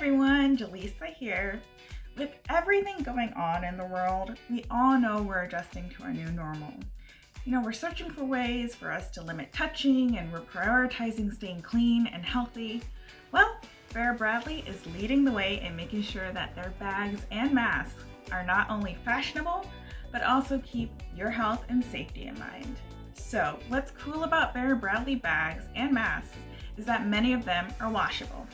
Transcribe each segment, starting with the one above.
everyone, Jaleesa here. With everything going on in the world, we all know we're adjusting to our new normal. You know, we're searching for ways for us to limit touching and we're prioritizing staying clean and healthy. Well, Vera Bradley is leading the way in making sure that their bags and masks are not only fashionable, but also keep your health and safety in mind. So what's cool about Vera Bradley bags and masks is that many of them are washable.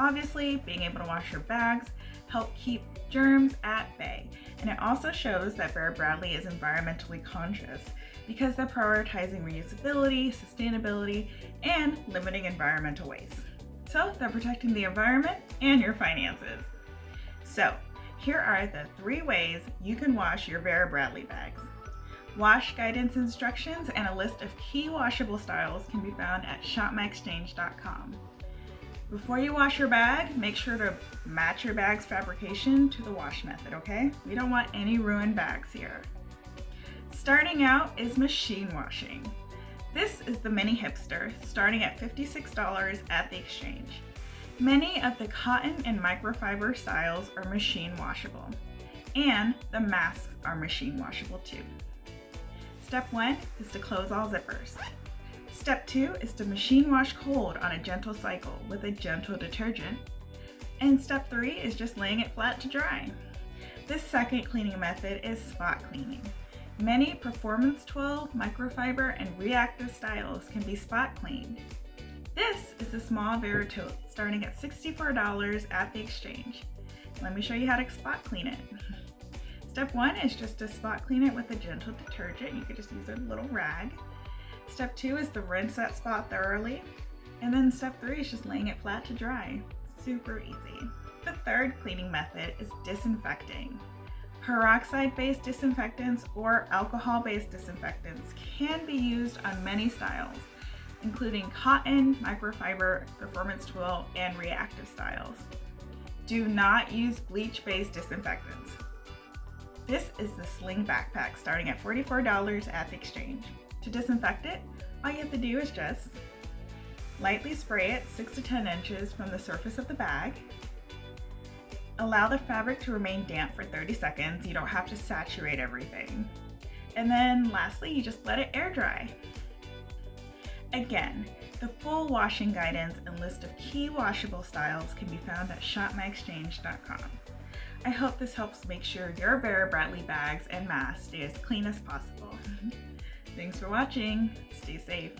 Obviously, being able to wash your bags help keep germs at bay. And it also shows that Vera Bradley is environmentally conscious because they're prioritizing reusability, sustainability, and limiting environmental waste. So they're protecting the environment and your finances. So here are the three ways you can wash your Vera Bradley bags. Wash guidance instructions and a list of key washable styles can be found at shopmyexchange.com. Before you wash your bag, make sure to match your bag's fabrication to the wash method, okay? We don't want any ruined bags here. Starting out is machine washing. This is the Mini Hipster, starting at $56 at the exchange. Many of the cotton and microfiber styles are machine washable, and the masks are machine washable too. Step one is to close all zippers. Step two is to machine wash cold on a gentle cycle with a gentle detergent. And step three is just laying it flat to dry. This second cleaning method is spot cleaning. Many Performance Twill, microfiber, and reactive styles can be spot cleaned. This is the small Vera Tote starting at $64 at the exchange. Let me show you how to spot clean it. Step one is just to spot clean it with a gentle detergent. You could just use a little rag. Step two is to rinse that spot thoroughly. And then step three is just laying it flat to dry. Super easy. The third cleaning method is disinfecting. Peroxide-based disinfectants or alcohol-based disinfectants can be used on many styles, including cotton, microfiber, performance twill, and reactive styles. Do not use bleach-based disinfectants. This is the Sling Backpack starting at $44 at the exchange. To disinfect it, all you have to do is just lightly spray it 6 to 10 inches from the surface of the bag. Allow the fabric to remain damp for 30 seconds. You don't have to saturate everything. And then lastly, you just let it air dry. Again, the full washing guidance and list of key washable styles can be found at shopmyexchange.com. I hope this helps make sure your Vera Bradley bags and masks stay as clean as possible. Mm-hmm. Thanks for watching. Stay safe.